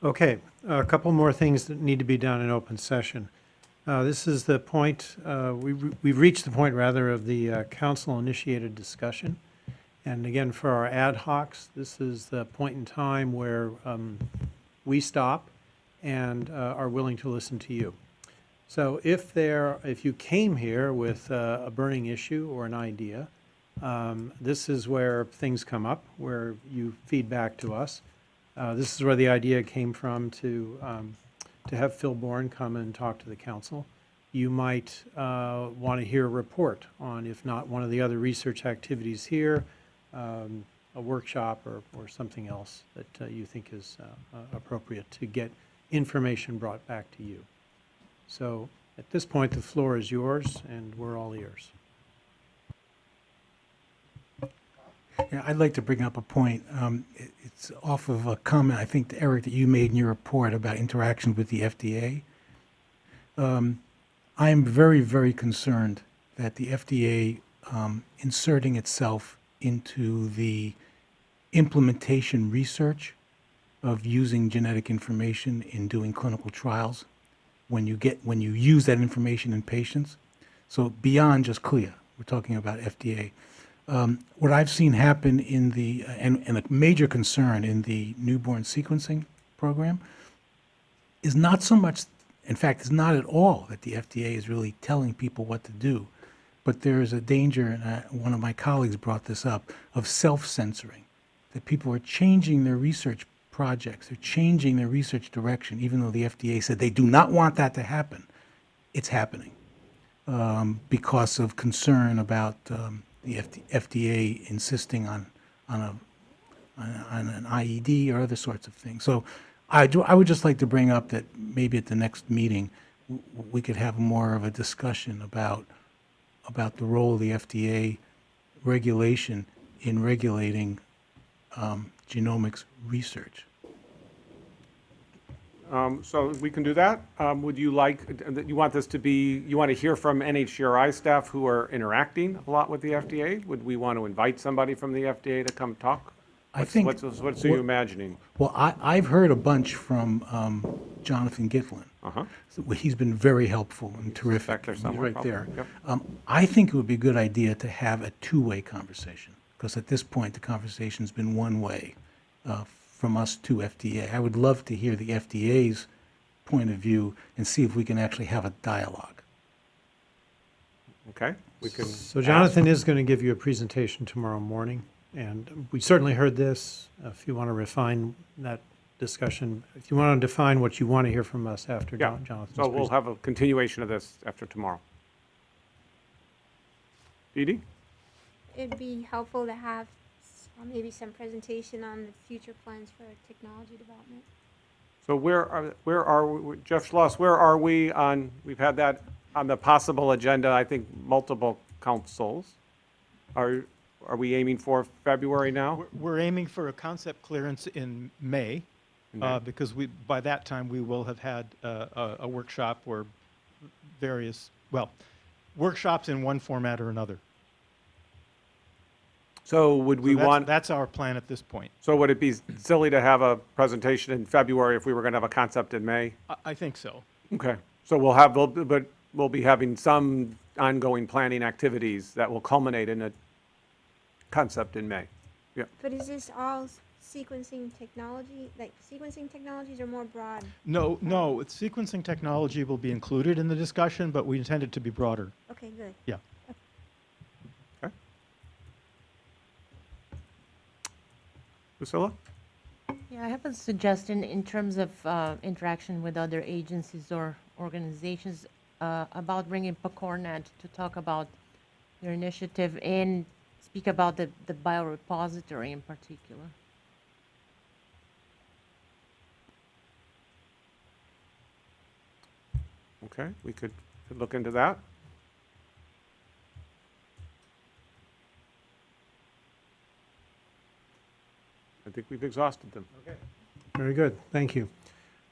Okay, a couple more things that need to be done in open session. Uh, This is the point, uh, we- we've reached the point, rather, of the uh, council-initiated discussion. And again, for our ad hocs, this is the point in time where um, we stop and uh, are willing to listen to you. So if there, if you came here with uh, a burning issue or an idea, um, this is where things come up, where you feed back to us. Uh, This is where the idea came from to, um, to have Phil Bourne come and talk to the council. You might want to hear a report on, if not one of the other research activities here, um, a workshop or, or something else that uh, you think is uh, uh, appropriate to get information brought back to you. So at this point, the floor is yours, and we're all ears. Yeah, I'd like to bring up a point. Um, it- It's off of a comment, I think, Eric, that you made in your report about interactions with the FDA. Um, I am very, very concerned that the FDA um, inserting itself into the implementation research of using genetic information in doing clinical trials, when you get, when you use that information in patients. So beyond just CLIA, we're talking about FDA. Um, What I've seen happen in the, and, and a major concern in the newborn sequencing program is not so much, in fact, it's not at all that the FDA is really telling people what to do, but there is a danger, and I, one of my colleagues brought this up, of self-censoring, that people are changing their research projects, they're changing their research direction, even though the FDA said they do not want that to happen. It's happening um, because of concern about um, the FD FDA insisting on, on a, on an IED or other sorts of things. So I, do- I would just like to bring up that maybe at the next meeting, we could have more of a discussion about, about the role of the FDA regulation in regulating um, genomics research. Um, So we can do that. Um, Would you like, you want this to be, you want to hear from NHGRI staff who are interacting a lot with the FDA? Would we want to invite somebody from the FDA to come talk? I What's- think- What's, what's are you imagining? Well, I, I've heard a bunch from um, Jonathan Gitlin. Uh-huh. So He's been very helpful and terrific. He's right there. Yep. Um, I think it would be a good idea to have a two-way conversation, because at this point, the conversation's been one way uh, from us to FDA. I would love to hear the FDA's point of view and see if we can actually have a dialogue. Okay? We can. So ask. Jonathan is going to give you a presentation tomorrow morning, and we certainly heard this. If you want to refine that discussion, if you want to define what you want to hear from us after Yeah, Jon- Jonathan's so we'll have a continuation of this after tomorrow. Dee Dee? It'd be helpful to have s- uh, maybe some presentation on the future plans for technology development. So where are, where are, we- Jeff Schloss, where are we on, we've had that on the possible agenda, I think, multiple councils. Are, are we aiming for February now? We're- We're aiming for a concept clearance in May, uh, because we, by that time, we will have had uh, a a workshop or various, well, workshops in one format or another. So would So we that's- want, That's our plan at this point. so would it be silly to have a presentation in February if we were going to have a concept in May? I- I think so. Okay, so we'll have, we'll- but we'll be having some ongoing planning activities that will culminate in a concept in May. Yeah, But is this all s- sequencing technology, like sequencing technologies are more broad? No, no, sequencing technology will be included in the discussion, but we intend it to be broader. Okay, good. Yeah. Priscilla? Yeah, I have a suggestion in terms of uh, interaction with other agencies or organizations uh, about bringing PCORnet to talk about their initiative and speak about the, the biorepository in particular. Okay, we could, could look into that. Think we've exhausted them. Okay. Very good, thank you.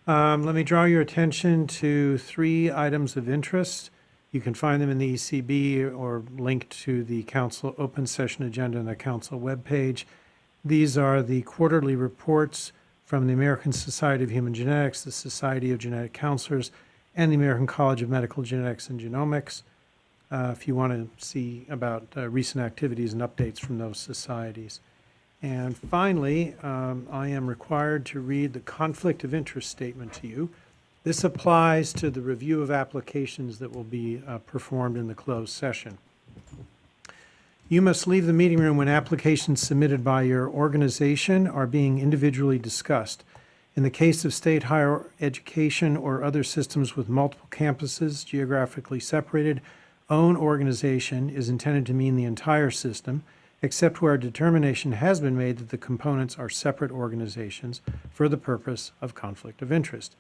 Um, Let me draw your attention to three items of interest. You can find them in the ECB or linked to the council open session agenda on the council webpage. These are the quarterly reports from the American Society of Human Genetics, the Society of Genetic Counselors, and the American College of Medical Genetics and Genomics, uh, if you want to see about uh, recent activities and updates from those societies. And finally, um, I am required to read the conflict of interest statement to you. This applies to the review of applications that will be uh, performed in the closed session. You must leave the meeting room when applications submitted by your organization are being individually discussed. In the case of state higher education or other systems with multiple campuses geographically separated, own organization is intended to mean the entire system, except where a determination has been made that the components are separate organizations for the purpose of conflict of interest.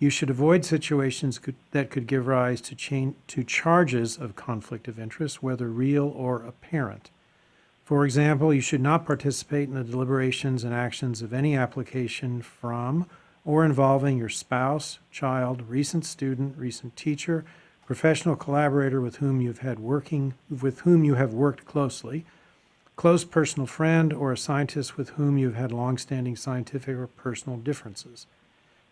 You should avoid situations could- that could give rise to chain, to charges of conflict of interest, whether real or apparent. For example, you should not participate in the deliberations and actions of any application from or involving your spouse, child, recent student, recent teacher, professional collaborator with whom you've had working, with whom you have worked closely, close personal friend, or a scientist with whom you've had longstanding scientific or personal differences.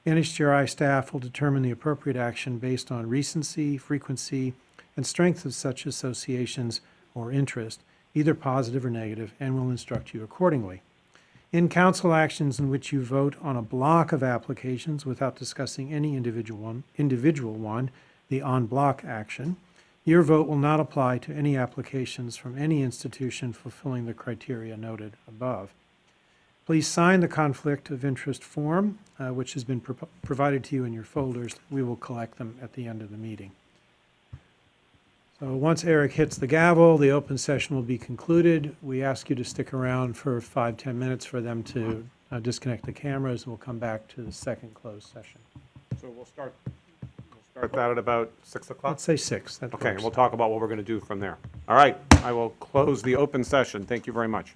NHGRI staff will determine the appropriate action based on recency, frequency, and strength of such associations or interest, either positive or negative, and will instruct you accordingly. In council actions in which you vote on a block of applications without discussing any individual one, individual one, the en bloc action, your vote will not apply to any applications from any institution fulfilling the criteria noted above. Please sign the conflict of interest form, uh, which has been pro- provided to you in your folders. We will collect them at the end of the meeting. So once Eric hits the gavel, the open session will be concluded. We ask you to stick around for five, 10 minutes for them to uh, disconnect the cameras, and we'll come back to the second closed session. So we'll start, start that at about 6 o'clock? Let's say six. That Okay, works. we'll talk about what we're going to do from there. All right, I will close the open session. Thank you very much.